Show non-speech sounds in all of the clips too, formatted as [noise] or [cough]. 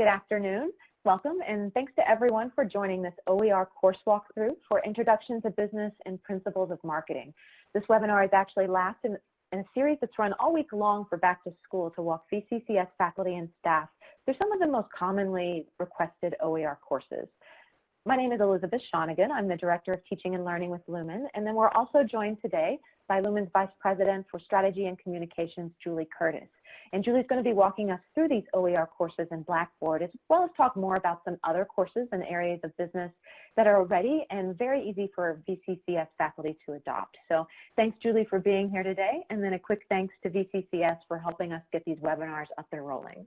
Good afternoon. Welcome and thanks to everyone for joining this OER course walkthrough for Introduction to Business and Principles of Marketing. This webinar is actually last in, in a series that's run all week long for back to school to walk VCCS faculty and staff through some of the most commonly requested OER courses. My name is Elizabeth Shonigan. I'm the Director of Teaching and Learning with Lumen. And then we're also joined today by Lumen's Vice President for Strategy and Communications, Julie Curtis. And Julie's going to be walking us through these OER courses in Blackboard, as well as talk more about some other courses and areas of business that are ready and very easy for VCCS faculty to adopt. So thanks, Julie, for being here today. And then a quick thanks to VCCS for helping us get these webinars up and rolling.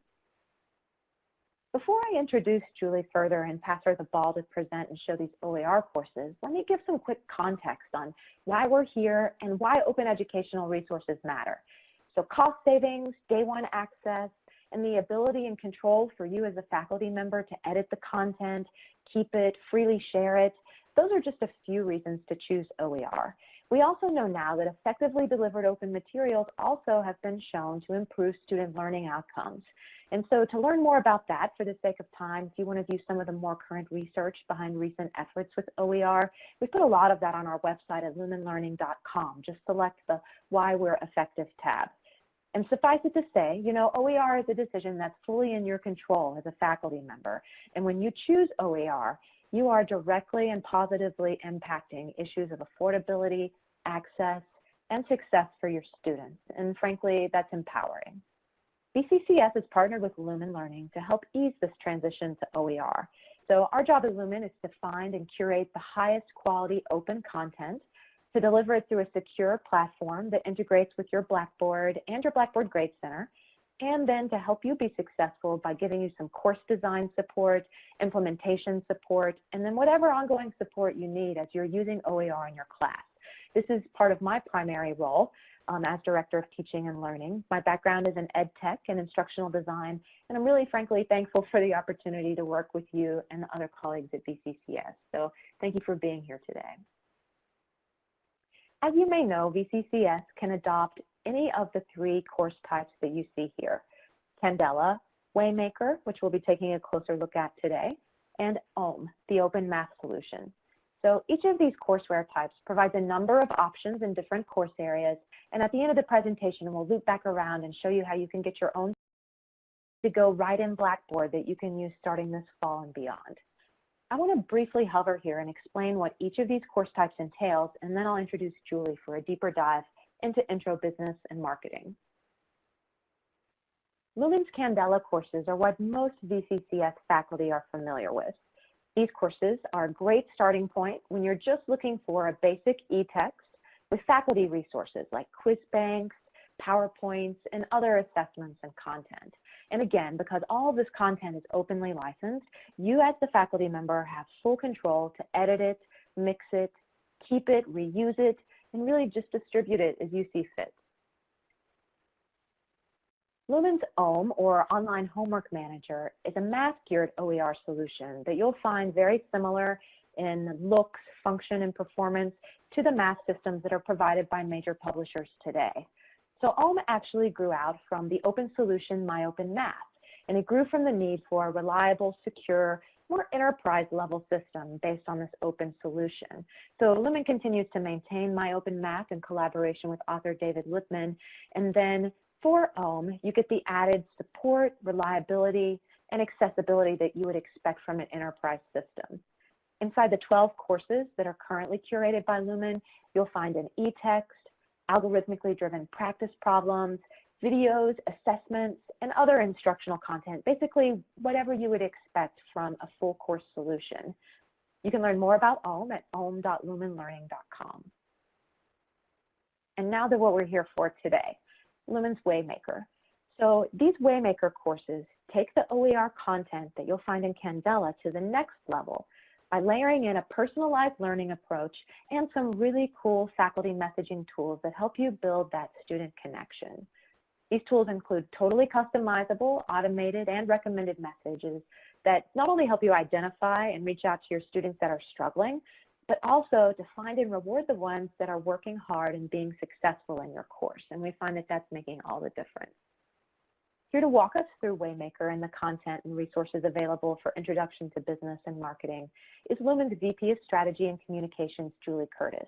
Before I introduce Julie further and pass her the ball to present and show these OER courses, let me give some quick context on why we're here and why open educational resources matter. So cost savings, day one access, and the ability and control for you as a faculty member to edit the content, keep it, freely share it, those are just a few reasons to choose OER. We also know now that effectively delivered open materials also have been shown to improve student learning outcomes. And so to learn more about that, for the sake of time, if you want to view some of the more current research behind recent efforts with OER, we put a lot of that on our website at lumenlearning.com. Just select the Why We're Effective tab. And suffice it to say, you know, OER is a decision that's fully in your control as a faculty member. And when you choose OER, you are directly and positively impacting issues of affordability, access, and success for your students. And frankly, that's empowering. VCCS has partnered with Lumen Learning to help ease this transition to OER. So our job at Lumen is to find and curate the highest quality open content to deliver it through a secure platform that integrates with your Blackboard and your Blackboard Grade Center and then to help you be successful by giving you some course design support, implementation support, and then whatever ongoing support you need as you're using OER in your class. This is part of my primary role um, as Director of Teaching and Learning. My background is in ed tech and instructional design, and I'm really frankly thankful for the opportunity to work with you and the other colleagues at VCCS. So thank you for being here today. As you may know, VCCS can adopt any of the three course types that you see here. Candela, Waymaker, which we'll be taking a closer look at today, and OHM, the Open Math Solution. So each of these courseware types provides a number of options in different course areas, and at the end of the presentation, we'll loop back around and show you how you can get your own to go right in Blackboard that you can use starting this fall and beyond. I want to briefly hover here and explain what each of these course types entails, and then I'll introduce Julie for a deeper dive into intro business and marketing. Lumen's Candela courses are what most VCCS faculty are familiar with. These courses are a great starting point when you're just looking for a basic e-text with faculty resources like quiz banks, PowerPoints, and other assessments and content. And again, because all of this content is openly licensed, you as the faculty member have full control to edit it, mix it, keep it, reuse it, and really just distribute it as you see fit. Lumen's OHM, or Online Homework Manager, is a math-geared OER solution that you'll find very similar in looks, function, and performance to the math systems that are provided by major publishers today. So OHM actually grew out from the open solution MyOpenMath, and it grew from the need for a reliable, secure, more enterprise level system based on this open solution. So Lumen continues to maintain MyOpenMath in collaboration with author David Lippman. And then for OHM, you get the added support, reliability, and accessibility that you would expect from an enterprise system. Inside the 12 courses that are currently curated by Lumen, you'll find an e-text, algorithmically driven practice problems, videos, assessments, and other instructional content, basically whatever you would expect from a full course solution. You can learn more about OHM at ohm.lumenlearning.com. And now to what we're here for today, Lumen's Waymaker. So these Waymaker courses take the OER content that you'll find in Candela to the next level by layering in a personalized learning approach and some really cool faculty messaging tools that help you build that student connection. These tools include totally customizable, automated, and recommended messages that not only help you identify and reach out to your students that are struggling, but also to find and reward the ones that are working hard and being successful in your course. And we find that that's making all the difference. Here to walk us through Waymaker and the content and resources available for Introduction to Business and Marketing is Lumen's VP of Strategy and Communications, Julie Curtis.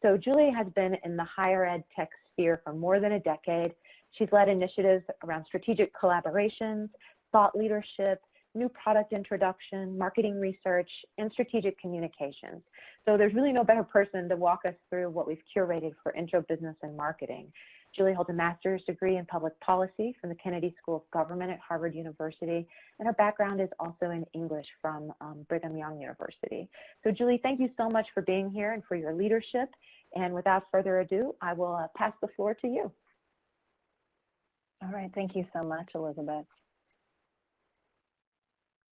So Julie has been in the higher ed tech sphere for more than a decade. She's led initiatives around strategic collaborations, thought leadership, new product introduction, marketing research, and strategic communications. So there's really no better person to walk us through what we've curated for Intro Business and Marketing. Julie holds a master's degree in public policy from the Kennedy School of Government at Harvard University, and her background is also in English from um, Brigham Young University. So Julie, thank you so much for being here and for your leadership. And without further ado, I will uh, pass the floor to you. All right, thank you so much, Elizabeth.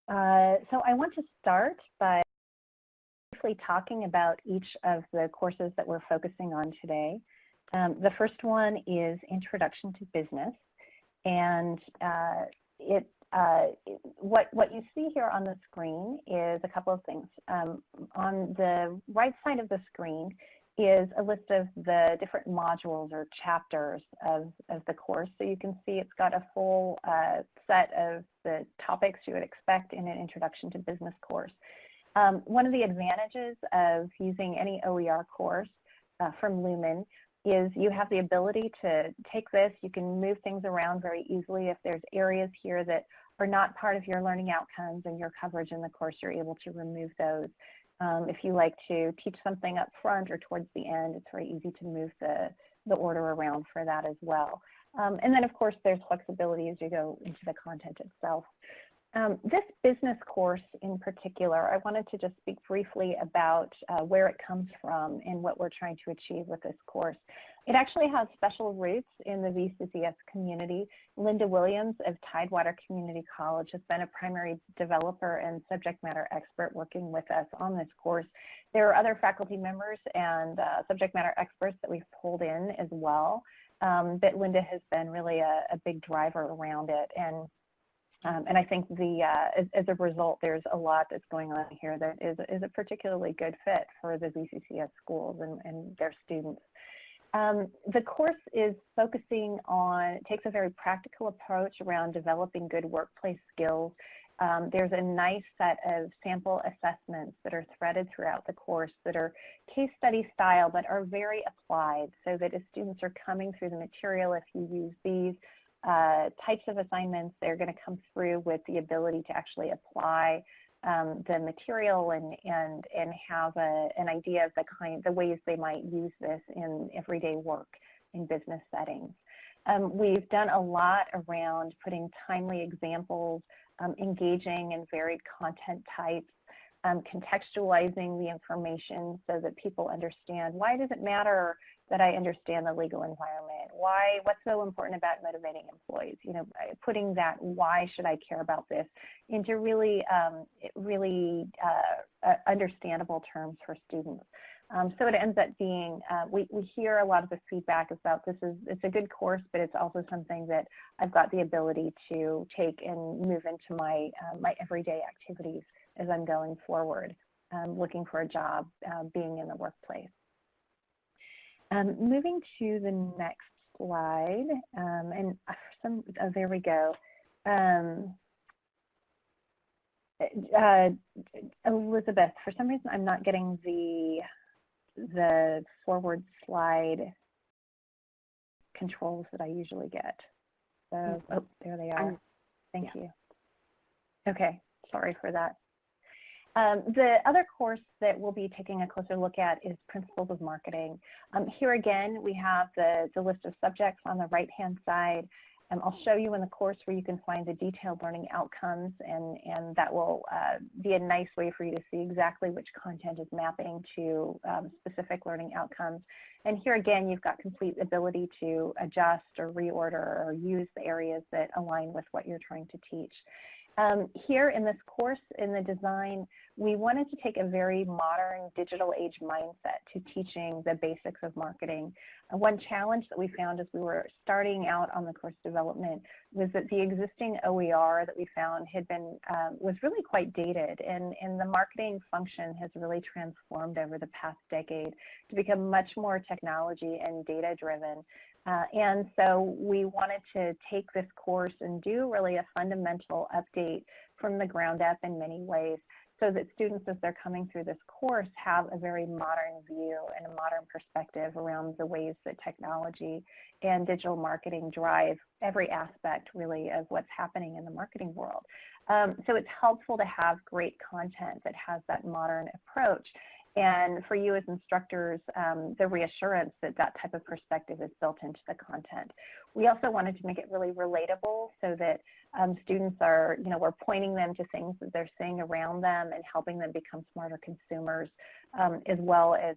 Uh, so I want to start by briefly talking about each of the courses that we're focusing on today. Um, the first one is Introduction to Business, and uh, it, uh, what, what you see here on the screen is a couple of things. Um, on the right side of the screen is a list of the different modules or chapters of, of the course. So you can see it's got a full uh, set of the topics you would expect in an Introduction to Business course. Um, one of the advantages of using any OER course uh, from Lumen is you have the ability to take this, you can move things around very easily. If there's areas here that are not part of your learning outcomes and your coverage in the course, you're able to remove those. Um, if you like to teach something up front or towards the end, it's very easy to move the, the order around for that as well. Um, and then, of course, there's flexibility as you go into the content itself. Um, this business course in particular, I wanted to just speak briefly about uh, where it comes from and what we're trying to achieve with this course. It actually has special roots in the VCCS community. Linda Williams of Tidewater Community College has been a primary developer and subject matter expert working with us on this course. There are other faculty members and uh, subject matter experts that we've pulled in as well, um, but Linda has been really a, a big driver around it. And um, and I think the uh, as, as, a result, there's a lot that's going on here that is, is a particularly good fit for the VCCS schools and, and their students. Um, the course is focusing on, takes a very practical approach around developing good workplace skills. Um, there's a nice set of sample assessments that are threaded throughout the course that are case study style but are very applied so that as students are coming through the material, if you use these, uh, types of assignments, they're going to come through with the ability to actually apply um, the material and, and, and have a, an idea of the kind, the ways they might use this in everyday work in business settings. Um, we've done a lot around putting timely examples, um, engaging and varied content types, um, contextualizing the information so that people understand why does it matter that I understand the legal environment? Why, what's so important about motivating employees? You know, putting that why should I care about this into really, um, really uh, uh, understandable terms for students. Um, so it ends up being, uh, we, we hear a lot of the feedback about this is, it's a good course, but it's also something that I've got the ability to take and move into my, uh, my everyday activities as I'm going forward, um, looking for a job, uh, being in the workplace. Um, moving to the next slide, um, and some, oh, there we go. Um, uh, Elizabeth, for some reason I'm not getting the the forward slide controls that I usually get. So, mm-hmm. oh, there they are. Thank yeah. you. Okay, sorry for that. Um, the other course that we'll be taking a closer look at is Principles of Marketing. Um, here again, we have the, the list of subjects on the right-hand side. Um, I'll show you in the course where you can find the detailed learning outcomes, and, and that will uh, be a nice way for you to see exactly which content is mapping to um, specific learning outcomes. And here again, you've got complete ability to adjust or reorder or use the areas that align with what you're trying to teach. Um, here in this course, in the design, we wanted to take a very modern digital age mindset to teaching the basics of marketing. One challenge that we found as we were starting out on the course development was that the existing OER that we found had been, um, was really quite dated and, and the marketing function has really transformed over the past decade to become much more technology and data driven. Uh, and so we wanted to take this course and do really a fundamental update from the ground up in many ways so that students as they're coming through this course have a very modern view and a modern perspective around the ways that technology and digital marketing drive every aspect really of what's happening in the marketing world. Um, so it's helpful to have great content that has that modern approach and for you as instructors, um, the reassurance that that type of perspective is built into the content. We also wanted to make it really relatable so that um, students are, you know, we're pointing them to things that they're seeing around them and helping them become smarter consumers um, as well as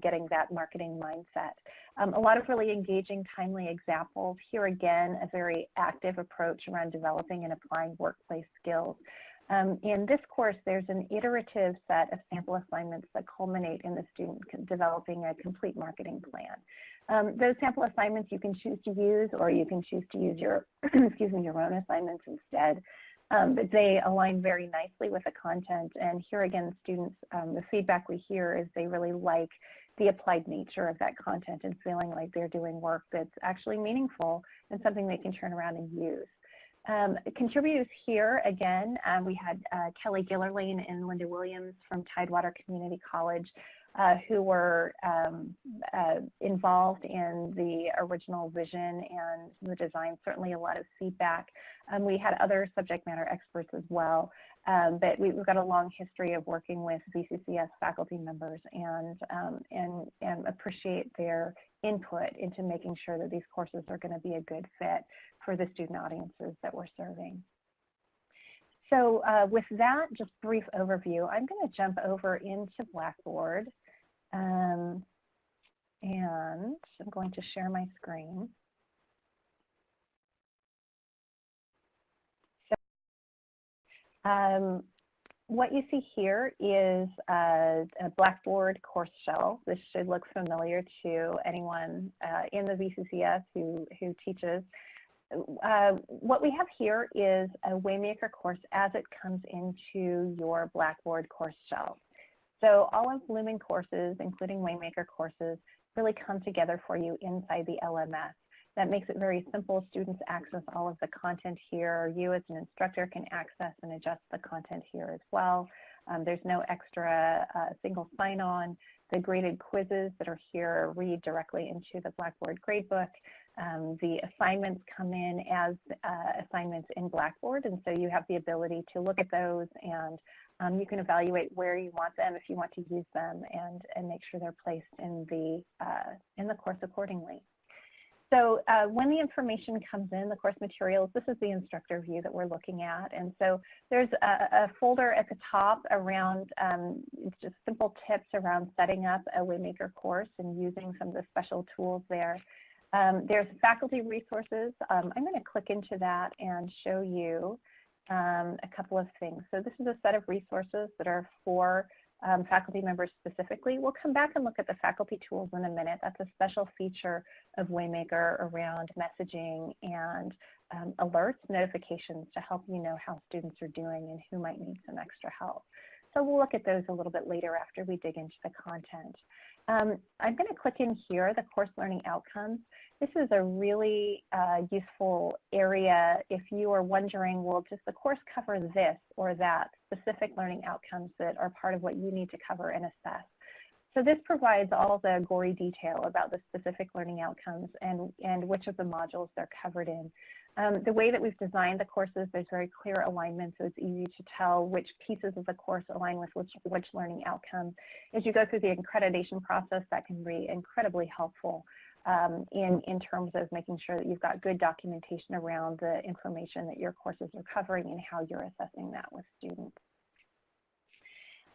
getting that marketing mindset. Um, a lot of really engaging, timely examples. Here again, a very active approach around developing and applying workplace skills. Um, in this course, there's an iterative set of sample assignments that culminate in the student developing a complete marketing plan. Um, those sample assignments you can choose to use or you can choose to use your, [clears throat] excuse me, your own assignments instead. Um, but they align very nicely with the content. And here again, students, um, the feedback we hear is they really like the applied nature of that content and feeling like they're doing work that's actually meaningful and something they can turn around and use. Um, contributors here, again, uh, we had uh, Kelly Gillerlane and Linda Williams from Tidewater Community College uh, who were um, uh, involved in the original vision and the design, certainly a lot of feedback. Um, we had other subject matter experts as well, um, but we, have got a long history of working with VCCS faculty members and, um, and, and appreciate their input into making sure that these courses are going to be a good fit for the student audiences that we're serving. So uh, with that, just brief overview, I'm going to jump over into Blackboard. Um, and I'm going to share my screen. So, um, what you see here is a, a, Blackboard course shell. This should look familiar to anyone uh, in the VCCS who, who teaches. Uh, what we have here is a Waymaker course as it comes into your Blackboard course shell. So all of Lumen courses, including Waymaker courses, really come together for you inside the LMS. That makes it very simple. Students access all of the content here. You as an instructor can access and adjust the content here as well. Um, there's no extra uh, single sign-on. The graded quizzes that are here read directly into the Blackboard gradebook. Um, the assignments come in as uh, assignments in Blackboard, and so you have the ability to look at those and um, you can evaluate where you want them if you want to use them and, and make sure they're placed in the, uh, in the course accordingly. So uh, when the information comes in, the course materials, this is the instructor view that we're looking at. And so there's a, a folder at the top around um, just simple tips around setting up a Waymaker course and using some of the special tools there. Um, there's faculty resources. Um, I'm going to click into that and show you um, a couple of things. So this is a set of resources that are for um, faculty members specifically. We'll come back and look at the faculty tools in a minute. That's a special feature of Waymaker around messaging and um, alerts, notifications to help you know how students are doing and who might need some extra help. So we'll look at those a little bit later after we dig into the content. Um, I'm going to click in here, the course learning outcomes. This is a really uh, useful area if you are wondering, well, does the course cover this or that specific learning outcomes that are part of what you need to cover and assess. So this provides all the gory detail about the specific learning outcomes and, and which of the modules they're covered in. Um, the way that we've designed the courses, there's very clear alignment, so it's easy to tell which pieces of the course align with which, which learning outcome. As you go through the accreditation process, that can be incredibly helpful um, in, in terms of making sure that you've got good documentation around the information that your courses are covering and how you're assessing that with students.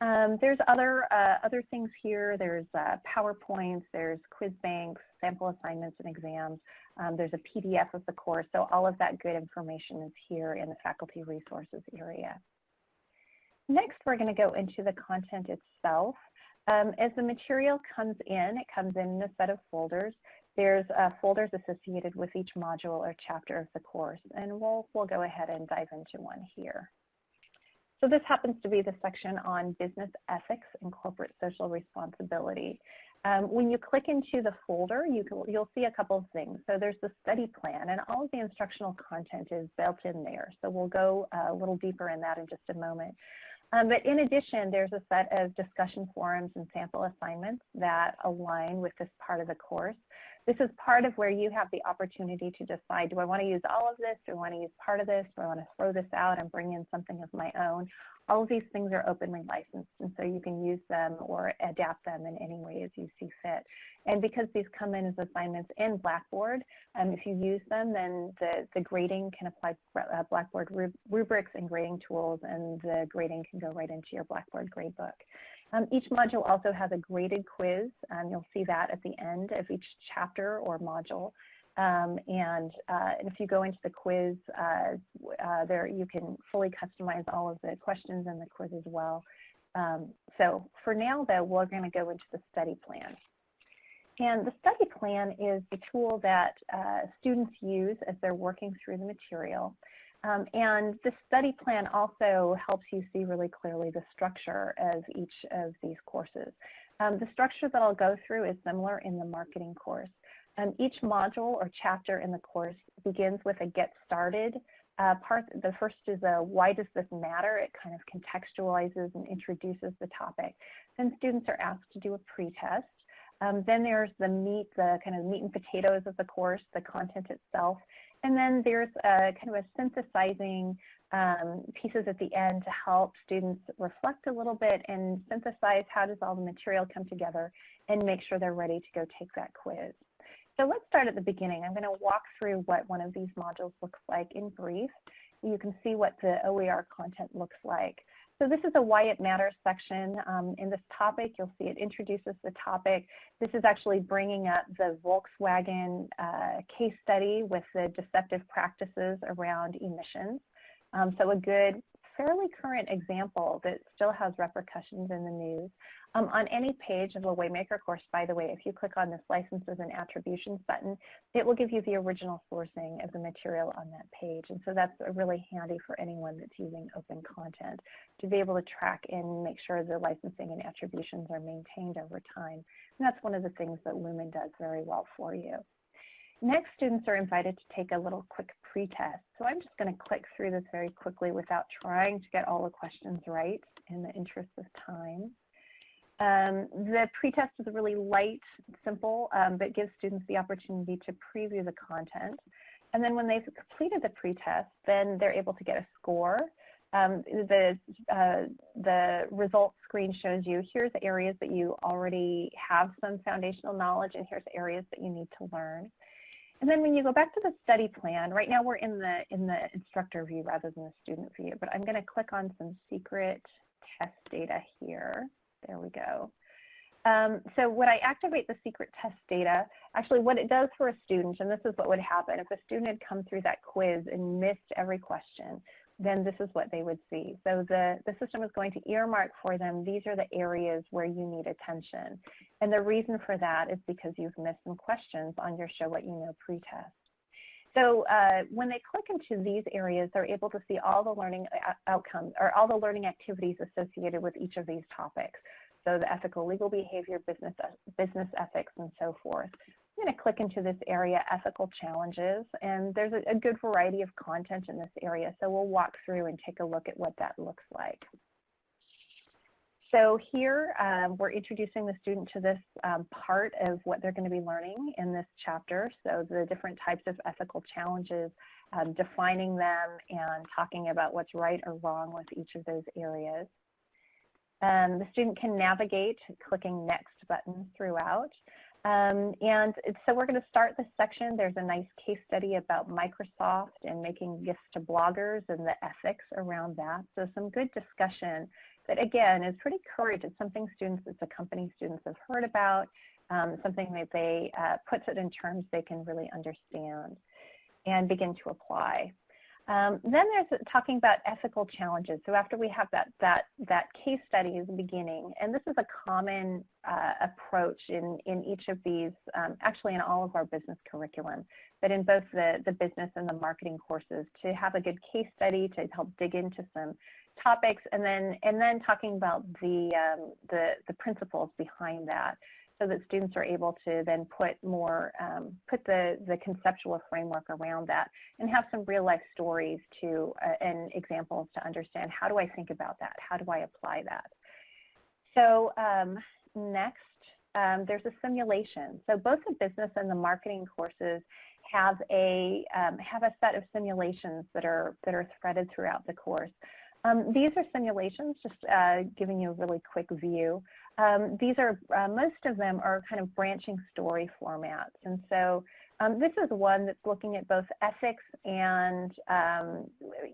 Um, there's other uh, other things here. There's uh, PowerPoints, there's quiz banks, sample assignments and exams. Um, there's a PDF of the course. So all of that good information is here in the faculty resources area. Next, we're going to go into the content itself. Um, as the material comes in, it comes in, in a set of folders. There's uh, folders associated with each module or chapter of the course, and we'll, we'll go ahead and dive into one here. So this happens to be the section on business ethics and corporate social responsibility. Um, when you click into the folder, you can, you'll see a couple of things. So there's the study plan, and all of the instructional content is built in there. So we'll go uh, a little deeper in that in just a moment. Um, but in addition, there's a set of discussion forums and sample assignments that align with this part of the course. This is part of where you have the opportunity to decide, do I want to use all of this? Do I want to use part of this? Do I want to throw this out and bring in something of my own? All of these things are openly licensed, and so you can use them or adapt them in any way as you see fit. And because these come in as assignments in Blackboard, um, if you use them, then the, the grading can apply uh, Blackboard rubrics and grading tools, and the grading can go right into your Blackboard gradebook. Um, each module also has a graded quiz, and you'll see that at the end of each chapter or module. Um, and, uh, if you go into the quiz, uh, uh, there you can fully customize all of the questions in the quiz as well. Um, so for now, though, we're going to go into the study plan. And the study plan is the tool that uh, students use as they're working through the material. Um, and the study plan also helps you see really clearly the structure of each of these courses. Um, the structure that I'll go through is similar in the marketing course. Um, each module or chapter in the course begins with a get started uh, part. The first is a why does this matter? It kind of contextualizes and introduces the topic. Then students are asked to do a pretest. Um, then there's the meat, the kind of meat and potatoes of the course, the content itself. And then there's a kind of a synthesizing um, pieces at the end to help students reflect a little bit and synthesize how does all the material come together and make sure they're ready to go take that quiz. So let's start at the beginning. I'm going to walk through what one of these modules looks like in brief. You can see what the OER content looks like. So this is a why it matters section. Um, in this topic, you'll see it introduces the topic. This is actually bringing up the Volkswagen uh, case study with the deceptive practices around emissions. Um, so a good fairly current example that still has repercussions in the news. Um, on any page of a Waymaker course, by the way, if you click on this licenses and attributions button, it will give you the original sourcing of the material on that page. And so that's really handy for anyone that's using open content to be able to track and make sure the licensing and attributions are maintained over time. And that's one of the things that Lumen does very well for you. Next, students are invited to take a little quick pretest. So I'm just going to click through this very quickly without trying to get all the questions right in the interest of time. Um, the pretest is really light, simple, um, but gives students the opportunity to preview the content. And then when they've completed the pretest, then they're able to get a score. Um, the, uh, the results screen shows you here's areas that you already have some foundational knowledge and here's areas that you need to learn. And then when you go back to the study plan, right now we're in the, in the instructor view rather than the student view, but I'm going to click on some secret test data here. There we go. Um, so when I activate the secret test data, actually what it does for a student, and this is what would happen, if a student had come through that quiz and missed every question, then this is what they would see. So the, the system is going to earmark for them, these are the areas where you need attention. And the reason for that is because you've missed some questions on your Show What You Know pretest. So uh, when they click into these areas, they're able to see all the learning uh, outcomes or all the learning activities associated with each of these topics. So the ethical legal behavior, business, business ethics, and so forth. I'm going to click into this area, ethical challenges, and there's a, a, good variety of content in this area, so we'll walk through and take a look at what that looks like. So here um, we're introducing the student to this um, part of what they're going to be learning in this chapter, so the different types of ethical challenges, um, defining them and talking about what's right or wrong with each of those areas. Um, the student can navigate clicking next button throughout. Um, and so we're going to start this section. There's a nice case study about Microsoft and making gifts to bloggers and the ethics around that. So some good discussion that, again, is pretty current. It's something students, it's a company students have heard about, um, something that they uh, puts it in terms they can really understand and begin to apply. Um, then there's talking about ethical challenges. So after we have that, that, that case study the beginning, and this is a common uh, approach in, in each of these, um, actually in all of our business curriculum, but in both the, the business and the marketing courses, to have a good case study to help dig into some topics, and then, and then talking about the, um, the, the principles behind that so that students are able to then put more, um, put the, the conceptual framework around that and have some real life stories to, uh, and examples to understand how do I think about that? How do I apply that? So um, next, um, there's a simulation. So both the business and the marketing courses have a, um, have a set of simulations that are, that are threaded throughout the course. Um, these are simulations, just uh, giving you a really quick view. Um, these are, uh, most of them are kind of branching story formats. And so um, this is one that's looking at both ethics and, um,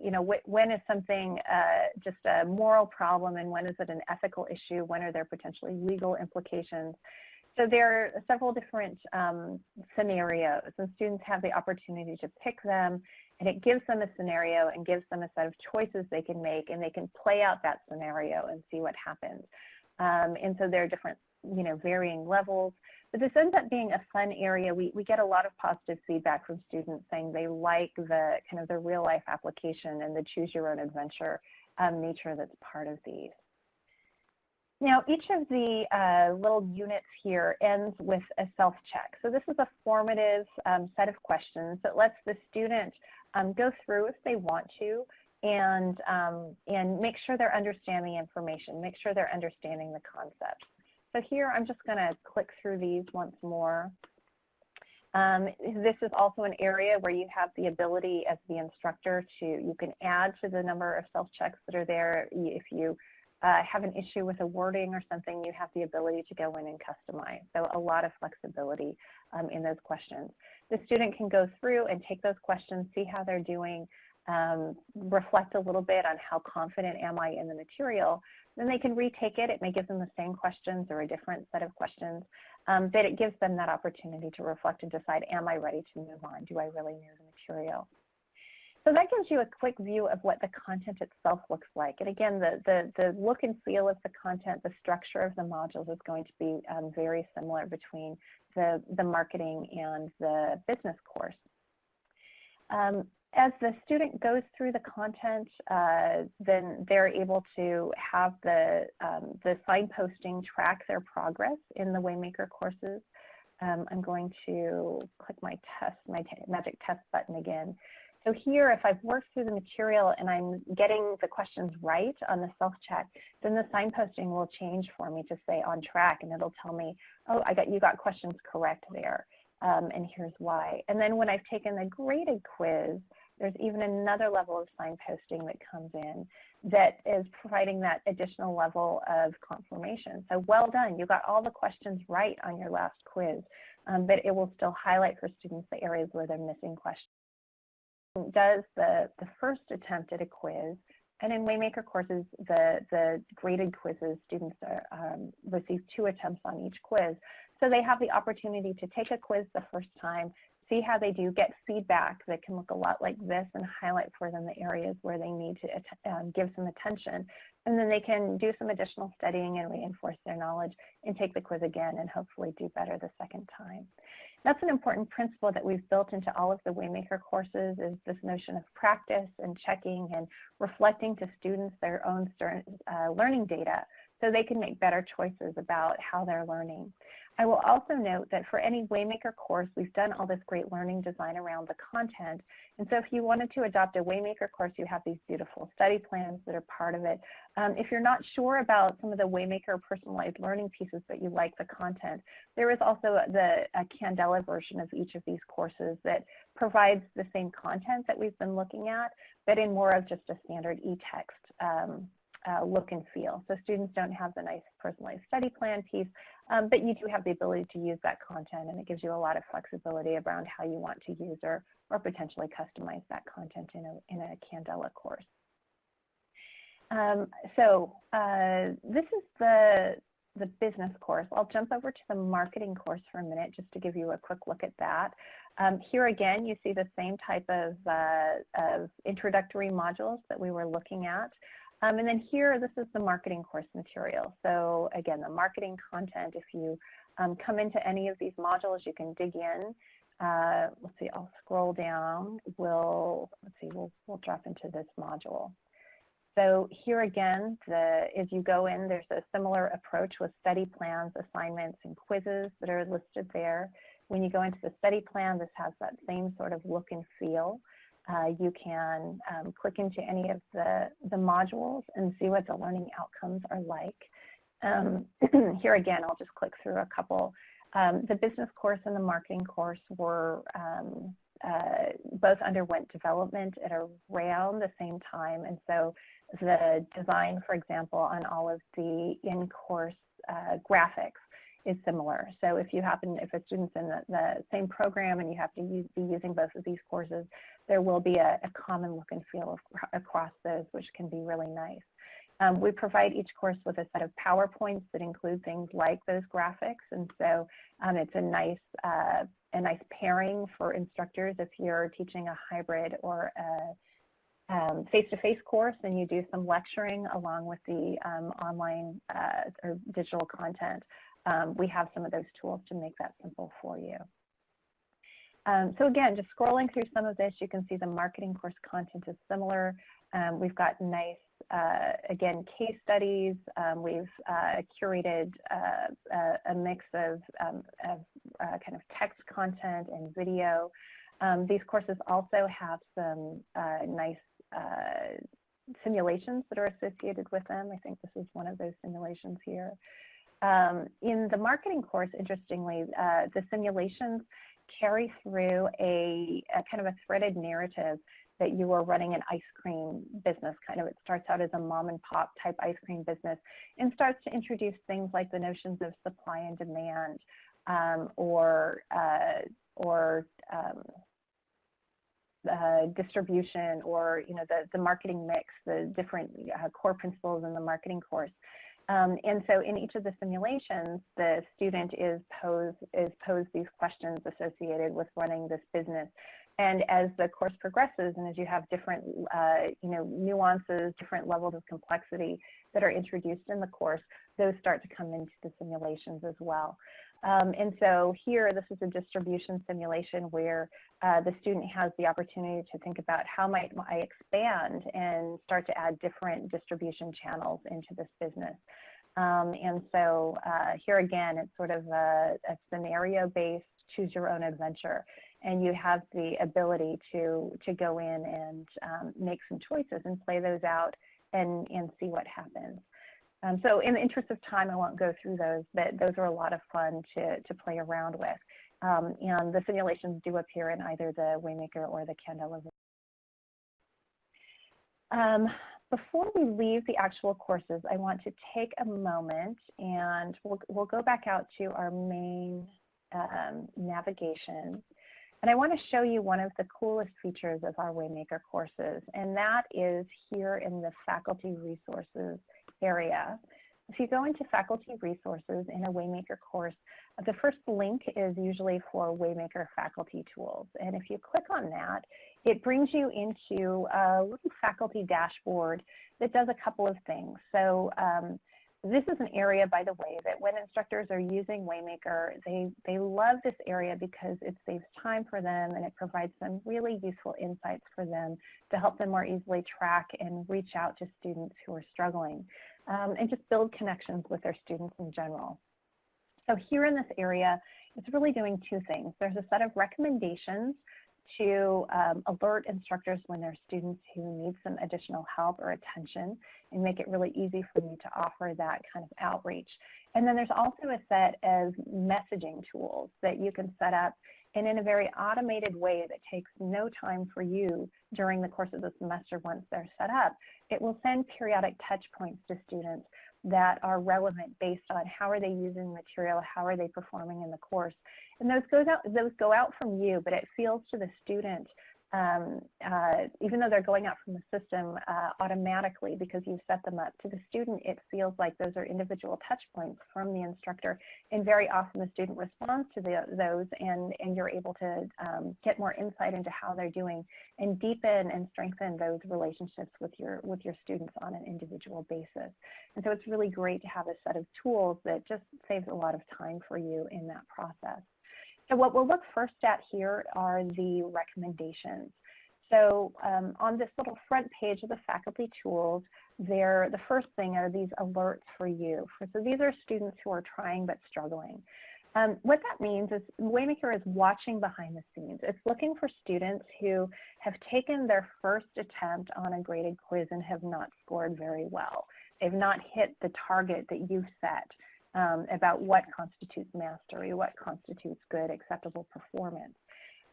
you know, wh when is something uh, just a moral problem and when is it an ethical issue? When are there potentially legal implications? So there are several different um, scenarios, and students have the opportunity to pick them, and it gives them a scenario and gives them a set of choices they can make, and they can play out that scenario and see what happens. Um, and so there are different, you know, varying levels. But this ends up being a fun area. We, we get a lot of positive feedback from students saying they like the kind of the real life application and the choose your own adventure um, nature that's part of these. Now, each of the uh, little units here ends with a self-check. So this is a formative um, set of questions that lets the student um, go through if they want to and, um, and make sure they're understanding information, make sure they're understanding the concepts. So here I'm just going to click through these once more. Um, this is also an area where you have the ability as the instructor to, you can add to the number of self-checks that are there if you uh, have an issue with a wording or something, you have the ability to go in and customize. So a lot of flexibility um, in those questions. The student can go through and take those questions, see how they're doing, um, reflect a little bit on how confident am I in the material. Then they can retake it. It may give them the same questions or a different set of questions, um, but it gives them that opportunity to reflect and decide, am I ready to move on? Do I really know the material? So that gives you a quick view of what the content itself looks like. And again, the, the, the look and feel of the content, the structure of the modules is going to be um, very similar between the, the marketing and the business course. Um, as the student goes through the content, uh, then they're able to have the, um, the signposting track their progress in the Waymaker courses. Um, I'm going to click my test, my magic test button again. So here, if I've worked through the material and I'm getting the questions right on the self-check, then the signposting will change for me to say on track, and it'll tell me, oh, I got you got questions correct there, um, and here's why. And then when I've taken the graded quiz, there's even another level of signposting that comes in that is providing that additional level of confirmation. So well done, you got all the questions right on your last quiz, um, but it will still highlight for students the areas where they're missing questions does the, the first attempt at a quiz, and in Waymaker courses, the, the graded quizzes, students are, um, receive two attempts on each quiz. So they have the opportunity to take a quiz the first time, see how they do, get feedback that can look a lot like this and highlight for them the areas where they need to um, give some attention. And then they can do some additional studying and reinforce their knowledge and take the quiz again and hopefully do better the second time. That's an important principle that we've built into all of the Waymaker courses is this notion of practice and checking and reflecting to students their own uh, learning data so they can make better choices about how they're learning. I will also note that for any Waymaker course, we've done all this great learning design around the content. And so if you wanted to adopt a Waymaker course, you have these beautiful study plans that are part of it. Um, if you're not sure about some of the Waymaker personalized learning pieces but you like the content, there is also the Candela version of each of these courses that provides the same content that we've been looking at, but in more of just a standard e-text um, uh, look and feel. So students don't have the nice personalized study plan piece, um, but you do have the ability to use that content and it gives you a lot of flexibility around how you want to use or, or potentially customize that content in a, in a Candela course. Um, so uh, this is the the business course. I'll jump over to the marketing course for a minute just to give you a quick look at that. Um, here again, you see the same type of, uh, of introductory modules that we were looking at. Um, and then here, this is the marketing course material. So again, the marketing content, if you um, come into any of these modules, you can dig in. Uh, let's see, I'll scroll down. We'll, let's see, we'll, we'll drop into this module. So here again, the, if you go in, there's a similar approach with study plans, assignments, and quizzes that are listed there. When you go into the study plan, this has that same sort of look and feel. Uh, you can um, click into any of the, the modules and see what the learning outcomes are like. Um, [clears throat] here again, I'll just click through a couple. Um, the business course and the marketing course were um, uh, both underwent development at around the same time. And so the design, for example, on all of the in-course uh, graphics is similar. So if you happen, if a student's in the, the same program and you have to use, be using both of these courses, there will be a, a common look and feel of, across those, which can be really nice. Um, we provide each course with a set of PowerPoints that include things like those graphics, and so um, it's a nice uh, a nice pairing for instructors if you're teaching a hybrid or a um, face-to-face -face course and you do some lecturing along with the um, online uh, or digital content. Um, we have some of those tools to make that simple for you. Um, so again, just scrolling through some of this, you can see the marketing course content is similar. Um, we've got nice uh, again, case studies. Um, we've uh, curated uh, a, a, mix of, um, of uh, kind of text content and video. Um, these courses also have some uh, nice uh, simulations that are associated with them. I think this is one of those simulations here. Um, in the marketing course, interestingly, the simulations carry through a, a, kind of a threaded narrative that you are running an ice cream business. Kind of it starts out as a mom and pop type ice cream business and starts to introduce things like the notions of supply and demand um, or, uh, or um, uh, distribution or you know the, the marketing mix, the different uh, core principles in the marketing course. Um, and so in each of the simulations, the student is posed, is posed these questions associated with running this business. And as the course progresses and as you have different uh, you know, nuances, different levels of complexity that are introduced in the course, those start to come into the simulations as well. Um, and so here, this is a distribution simulation where uh, the student has the opportunity to think about how might I expand and start to add different distribution channels into this business. Um, and so uh, here again, it's sort of a, a scenario-based choose your own adventure. And you have the ability to, to go in and um, make some choices and play those out and, and see what happens. Um, so in the interest of time, I won't go through those, but those are a lot of fun to, to play around with. Um, and the simulations do appear in either the Waymaker or the Candelabra. Um, before we leave the actual courses, I want to take a moment and we'll, we'll go back out to our main um, navigation. And I want to show you one of the coolest features of our Waymaker courses, and that is here in the faculty resources area. If you go into faculty resources in a Waymaker course, the first link is usually for Waymaker faculty tools. And if you click on that, it brings you into a little faculty dashboard that does a couple of things. So um, this is an area, by the way, that when instructors are using Waymaker, they, they love this area because it saves time for them and it provides some really useful insights for them to help them more easily track and reach out to students who are struggling um, and just build connections with their students in general. So here in this area, it's really doing two things. There's a set of recommendations to um, alert instructors when there are students who need some additional help or attention and make it really easy for me to offer that kind of outreach. And then there's also a set of messaging tools that you can set up and in a very automated way that takes no time for you during the course of the semester once they're set up. It will send periodic touch points to students that are relevant based on how are they using material, how are they performing in the course. And those, goes out, those go out from you, but it feels to the student um, uh, even though they're going out from the system uh, automatically because you've set them up, to the student it feels like those are individual touch points from the instructor and very often the student responds to the, those and, and you're able to um, get more insight into how they're doing and deepen and strengthen those relationships with your, with your students on an individual basis. And so it's really great to have a set of tools that just saves a lot of time for you in that process. So what we'll look first at here are the recommendations. So um, on this little front page of the faculty tools, there, the first thing are these alerts for you. So these are students who are trying but struggling. Um, what that means is Waymaker is watching behind the scenes. It's looking for students who have taken their first attempt on a graded quiz and have not scored very well. They've not hit the target that you've set um, about what constitutes mastery, what constitutes good, acceptable performance.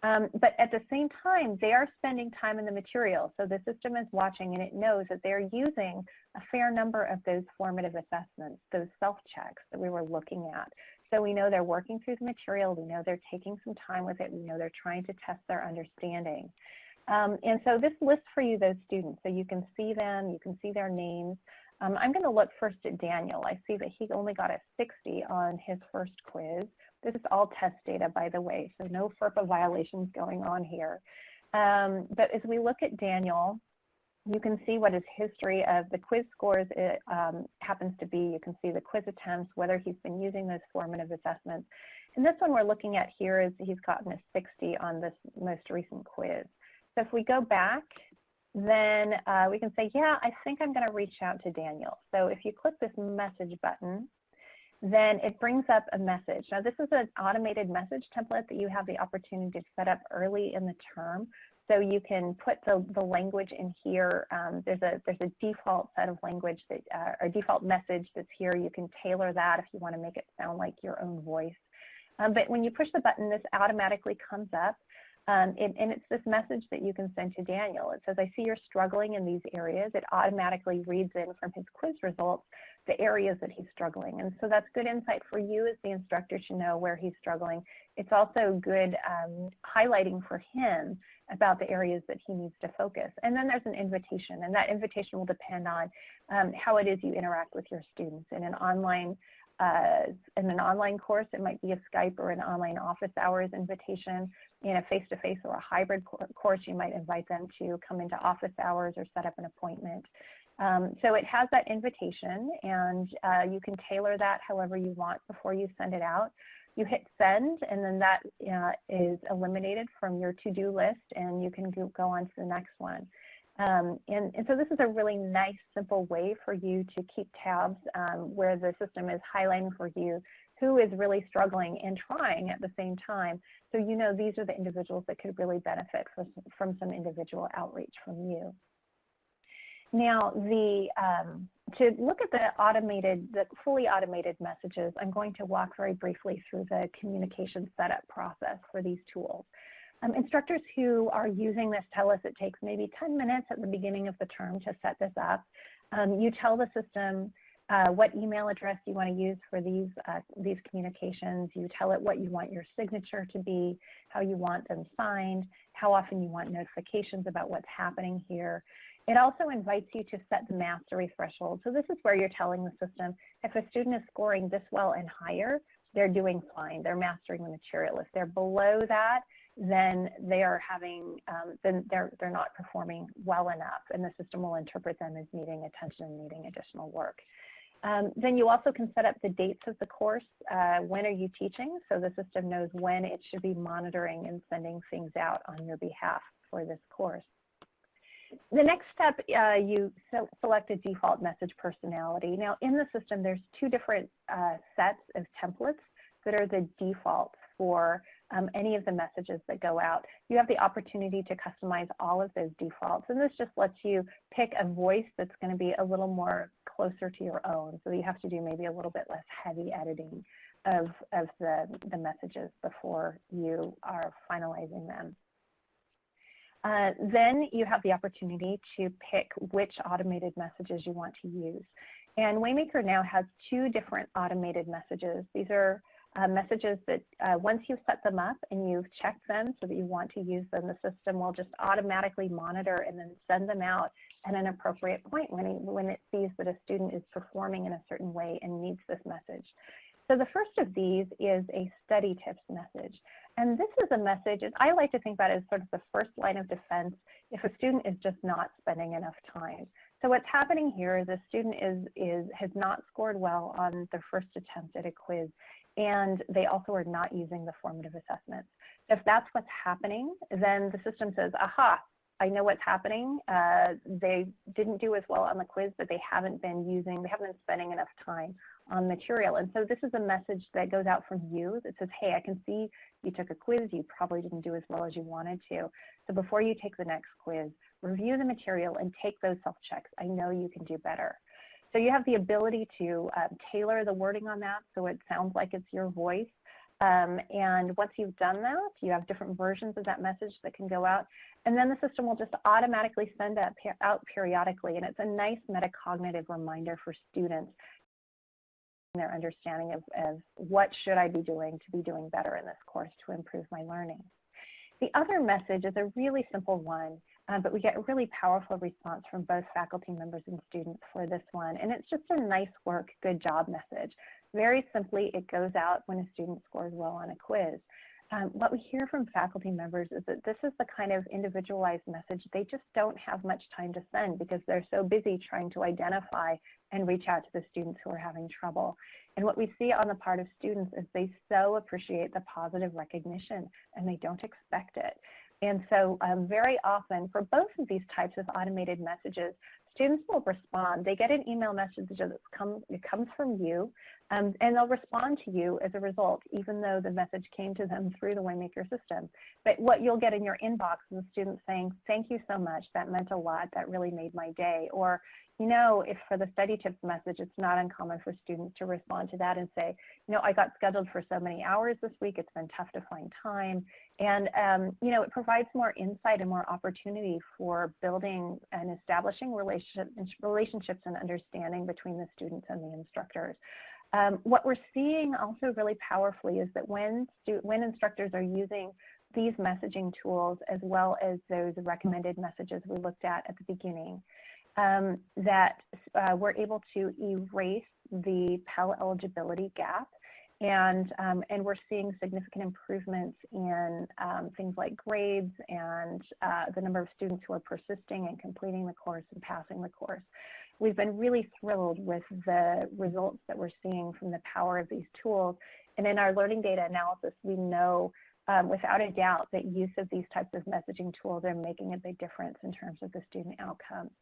Um, but at the same time, they are spending time in the material. So the system is watching and it knows that they're using a fair number of those formative assessments, those self-checks that we were looking at. So we know they're working through the material. We know they're taking some time with it. We know they're trying to test their understanding. Um, and so this lists for you those students. So you can see them, you can see their names. Um, I'm going to look first at Daniel. I see that he only got a 60 on his first quiz. This is all test data, by the way, so no FERPA violations going on here. Um, but as we look at Daniel, you can see what his history of the quiz scores it, um, happens to be. You can see the quiz attempts, whether he's been using those formative assessments. And this one we're looking at here is he's gotten a 60 on this most recent quiz. So if we go back then uh, we can say, yeah, I think I'm going to reach out to Daniel. So if you click this message button, then it brings up a message. Now this is an automated message template that you have the opportunity to set up early in the term. So you can put the, the language in here. Um, there's a there's a default set of language that uh, or default message that's here. You can tailor that if you want to make it sound like your own voice. Um, but when you push the button, this automatically comes up. Um, and, and, it's this message that you can send to Daniel. It says, I see you're struggling in these areas. It automatically reads in from his quiz results the areas that he's struggling. And so that's good insight for you as the instructor to know where he's struggling. It's also good um, highlighting for him about the areas that he needs to focus. And then there's an invitation, and that invitation will depend on um, how it is you interact with your students. In an online uh, in an online course, it might be a Skype or an online office hours invitation. In a face-to-face -face or a hybrid course, you might invite them to come into office hours or set up an appointment. Um, so it has that invitation, and uh, you can tailor that however you want before you send it out. You hit send, and then that uh, is eliminated from your to-do list, and you can go on to the next one. Um, and, and, so this is a really nice, simple way for you to keep tabs um, where the system is highlighting for you who is really struggling and trying at the same time. So you know these are the individuals that could really benefit from, from some individual outreach from you. Now, the, um, to look at the automated, the fully automated messages, I'm going to walk very briefly through the communication setup process for these tools. Um, instructors who are using this tell us it takes maybe 10 minutes at the beginning of the term to set this up. Um, you tell the system uh, what email address you want to use for these, uh, these communications. You tell it what you want your signature to be, how you want them signed, how often you want notifications about what's happening here. It also invites you to set the mastery threshold. So this is where you're telling the system if a student is scoring this well and higher, they're doing fine. They're mastering the material. If they're below that, then they are having, um, then they're, they're not performing well enough, and the system will interpret them as needing attention and needing additional work. Um, then you also can set up the dates of the course. Uh, when are you teaching? So the system knows when it should be monitoring and sending things out on your behalf for this course. The next step, uh, you select a default message personality. Now in the system, there's two different uh, sets of templates that are the defaults for um, any of the messages that go out. You have the opportunity to customize all of those defaults, and this just lets you pick a voice that's going to be a little more closer to your own, so you have to do maybe a little bit less heavy editing of, of the, the messages before you are finalizing them. Uh, then you have the opportunity to pick which automated messages you want to use. And Waymaker now has two different automated messages. These are uh, messages that uh, once you've set them up and you've checked them so that you want to use them, the system will just automatically monitor and then send them out at an appropriate point when it, when it sees that a student is performing in a certain way and needs this message. So the first of these is a study tips message. And this is a message, and I like to think about it as sort of the first line of defense if a student is just not spending enough time. So what's happening here is a student is, is, has not scored well on their first attempt at a quiz and they also are not using the formative assessments. If that's what's happening, then the system says, aha, I know what's happening. Uh, they didn't do as well on the quiz, but they haven't been using, they haven't been spending enough time on material. And so this is a message that goes out from you that says, hey, I can see you took a quiz. You probably didn't do as well as you wanted to. So before you take the next quiz, review the material and take those self-checks. I know you can do better. So you have the ability to um, tailor the wording on that so it sounds like it's your voice. Um, and once you've done that, you have different versions of that message that can go out. And then the system will just automatically send that out periodically. And it's a nice metacognitive reminder for students their understanding of, of what should I be doing to be doing better in this course to improve my learning. The other message is a really simple one, uh, but we get a really powerful response from both faculty members and students for this one. And it's just a nice work, good job message. Very simply, it goes out when a student scores well on a quiz. Um, what we hear from faculty members is that this is the kind of individualized message they just don't have much time to send because they're so busy trying to identify and reach out to the students who are having trouble. And what we see on the part of students is they so appreciate the positive recognition and they don't expect it. And so um, very often for both of these types of automated messages, students will respond. They get an email message that it comes from you, um, and they'll respond to you as a result, even though the message came to them through the Waymaker system. But what you'll get in your inbox is a student saying, thank you so much, that meant a lot, that really made my day. Or, you know, if for the study tips message, it's not uncommon for students to respond to that and say, you know, I got scheduled for so many hours this week, it's been tough to find time. And, um, you know, it provides more insight and more opportunity for building and establishing relationship, relationships and understanding between the students and the instructors. Um, what we're seeing also really powerfully is that when, when instructors are using these messaging tools as well as those recommended messages we looked at at the beginning, um, that uh, we're able to erase the Pell eligibility gap and, um, and we're seeing significant improvements in um, things like grades and uh, the number of students who are persisting and completing the course and passing the course. We've been really thrilled with the results that we're seeing from the power of these tools. And in our learning data analysis, we know um, without a doubt that use of these types of messaging tools are making a big difference in terms of the student outcomes.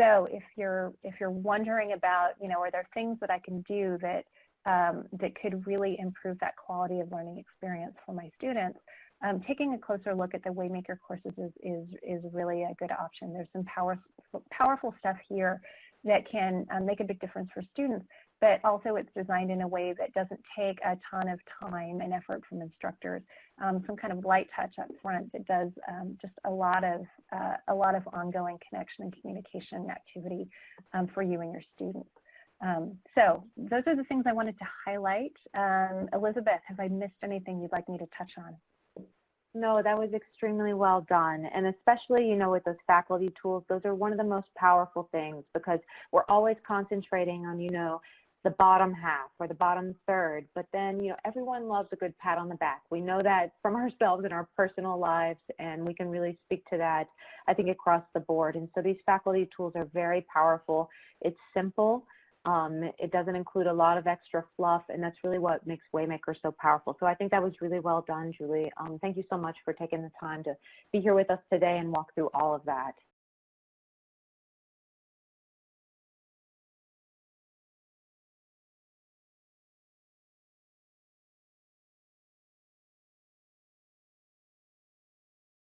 So if you're, if you're wondering about, you know, are there things that I can do that, um, that could really improve that quality of learning experience for my students, um, taking a closer look at the Waymaker courses is, is, is really a good option. There's some power, powerful stuff here that can um, make a big difference for students, but also it's designed in a way that doesn't take a ton of time and effort from instructors. Um, some kind of light touch up front that does um, just a lot of uh, a lot of ongoing connection and communication activity um, for you and your students. Um, so those are the things I wanted to highlight. Um, Elizabeth, have I missed anything you'd like me to touch on? No, that was extremely well done. And especially, you know, with those faculty tools, those are one of the most powerful things because we're always concentrating on, you know, the bottom half or the bottom third. But then, you know, everyone loves a good pat on the back. We know that from [laughs] ourselves in our personal lives, and we can really speak to that, I think, across the board. And so these faculty tools are very powerful. It's simple. Um, it doesn't include a lot of extra fluff, and that's really what makes Waymaker so powerful. So I think that was really well done, Julie. Um, thank you so much for taking the time to be here with us today and walk through all of that.